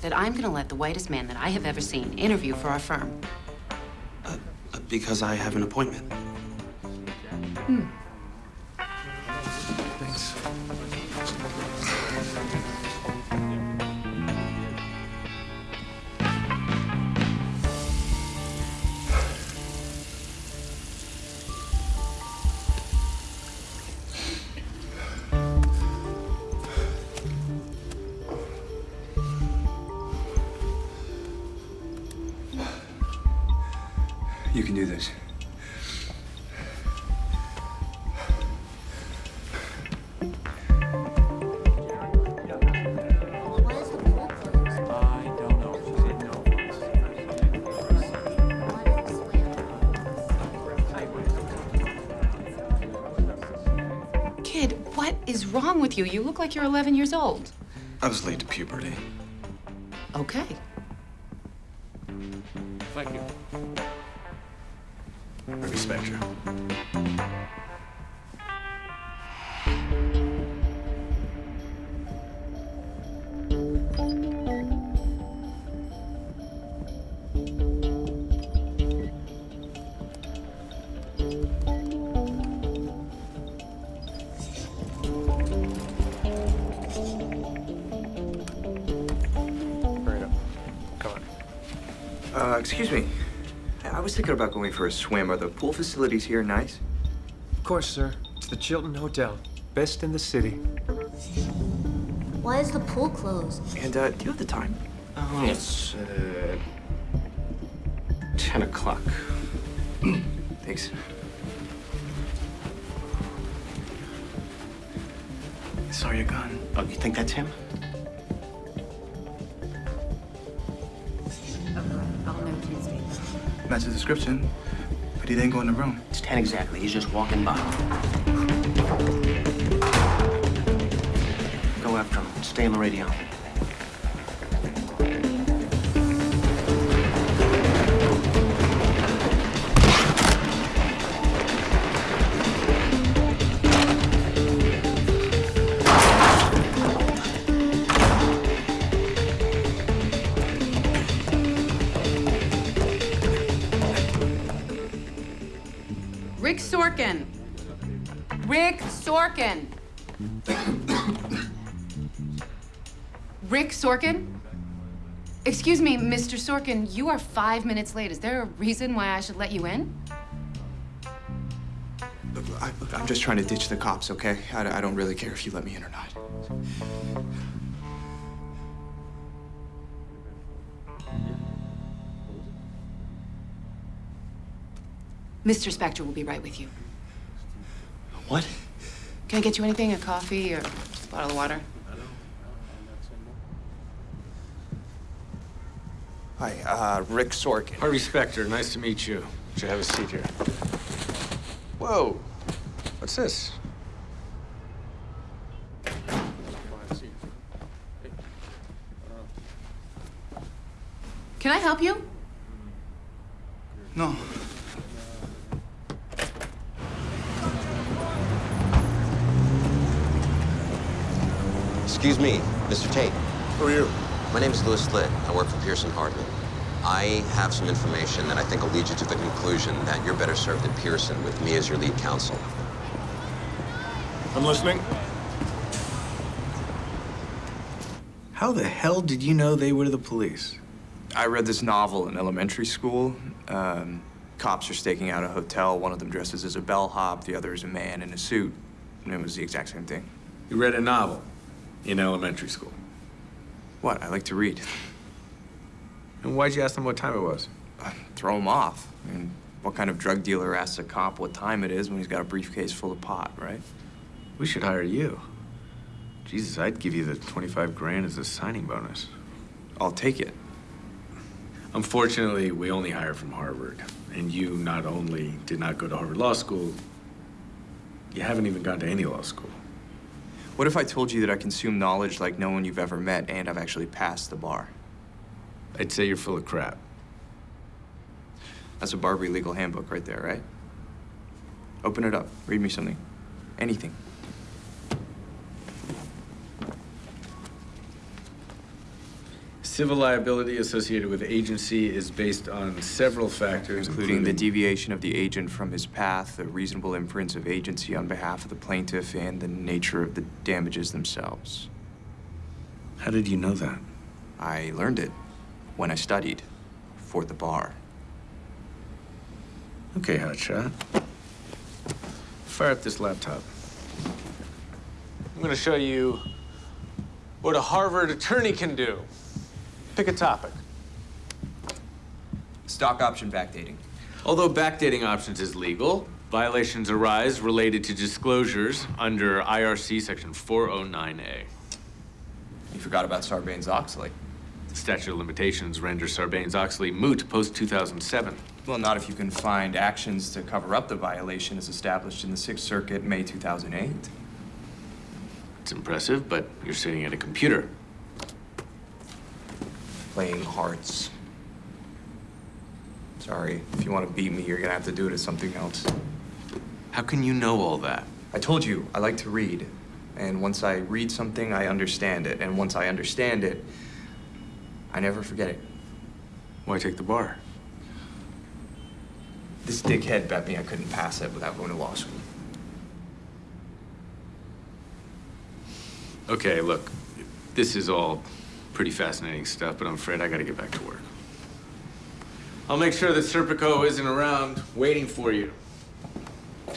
that I'm gonna let the whitest man that I have ever seen interview for our firm? Uh, uh, because I have an appointment. Hmm. You can do this. Kid, what is wrong with you? You look like you're 11 years old. I was late to puberty. Okay. Thank you. Ruby Spectre. Hurry up. Come on. Uh, excuse me. I was thinking about going for a swim. Are the pool facilities here nice? Of course, sir. It's the Chilton Hotel. Best in the city. Why is the pool closed? And, uh, do you have the time? Oh, it's uh, 10 o'clock. Thanks. I saw your gun. Oh, you think that's him? Match the description, but he didn't go in the room. It's 10 exactly. He's just walking by. Go after him. Stay on the radio. Rick Sorkin. Rick Sorkin. Rick Sorkin? Excuse me, Mr. Sorkin, you are five minutes late. Is there a reason why I should let you in? Look, I, I'm just trying to ditch the cops, okay? I, I don't really care if you let me in or not. Mr. Specter will be right with you. What? Can I get you anything? A coffee or a bottle of water? Hi, uh, Rick Sorkin. Harvey Specter, nice to meet you. Should have a seat here. Whoa. What's this? Can I help you? No. Excuse me, Mr. Tate. Who are you? My name is Louis Litt. I work for Pearson Hardman. I have some information that I think will lead you to the conclusion that you're better served at Pearson with me as your lead counsel. I'm listening. How the hell did you know they were the police? I read this novel in elementary school. Um, cops are staking out a hotel. One of them dresses as a bellhop, the other is a man in a suit. And it was the exact same thing. You read a novel in elementary school. What? I like to read. And why'd you ask them what time it was? Uh, throw him off. I mean, what kind of drug dealer asks a cop what time it is when he's got a briefcase full of pot, right? We should hire you. Jesus, I'd give you the 25 grand as a signing bonus. I'll take it. Unfortunately, we only hire from Harvard. And you not only did not go to Harvard Law School, you haven't even gone to any law school. What if I told you that I consume knowledge like no one you've ever met and I've actually passed the bar? I'd say you're full of crap. That's a BarBri legal handbook right there, right? Open it up. Read me something. Anything. Civil liability associated with agency is based on several factors, including the deviation of the agent from his path, the reasonable inference of agency on behalf of the plaintiff, and the nature of the damages themselves. How did you know that? I learned it when I studied for the bar. Okay, hotshot. Fire up this laptop. I'm going to show you what a Harvard attorney can do. Pick a topic. Stock option backdating. Although backdating options is legal, violations arise related to disclosures under IRC Section 409A. You forgot about Sarbanes-Oxley. The statute of limitations renders Sarbanes-Oxley moot post-2007. Well, not if you can find actions to cover up the violation as established in the Sixth Circuit, May 2008. It's impressive, but you're sitting at a computer. Playing hearts. Sorry, if you want to beat me, you're gonna have to do it as something else. How can you know all that? I told you, I like to read. And once I read something, I understand it. And once I understand it, I never forget it. Why take the bar? This dickhead bet me I couldn't pass it without going to law school. Okay, look, this is all pretty fascinating stuff, but I'm afraid I gotta get back to work. I'll make sure that Serpico isn't around waiting for you.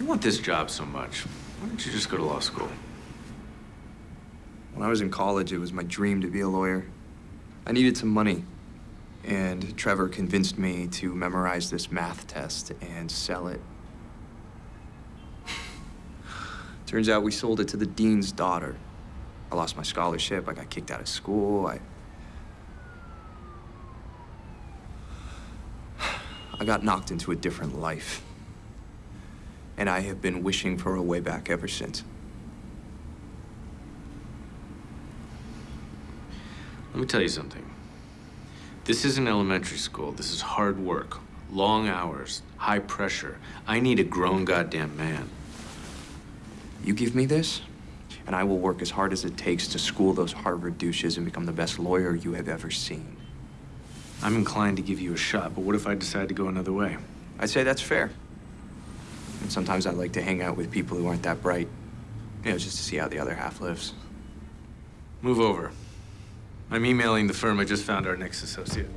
You want this job so much. Why don't you just go to law school? When I was in college, it was my dream to be a lawyer. I needed some money. And Trevor convinced me to memorize this math test and sell it. Turns out we sold it to the dean's daughter. I lost my scholarship. I got kicked out of school. I. I got knocked into a different life. And I have been wishing for a way back ever since. Let me tell you something. This isn't elementary school. This is hard work, long hours, high pressure. I need a grown goddamn man. You give me this, and I will work as hard as it takes to school those Harvard douches and become the best lawyer you have ever seen. I'm inclined to give you a shot, but what if I decide to go another way? I'd say that's fair. And sometimes I like to hang out with people who aren't that bright, you know, just to see how the other half lives. Move over. I'm emailing the firm I just found our next associate.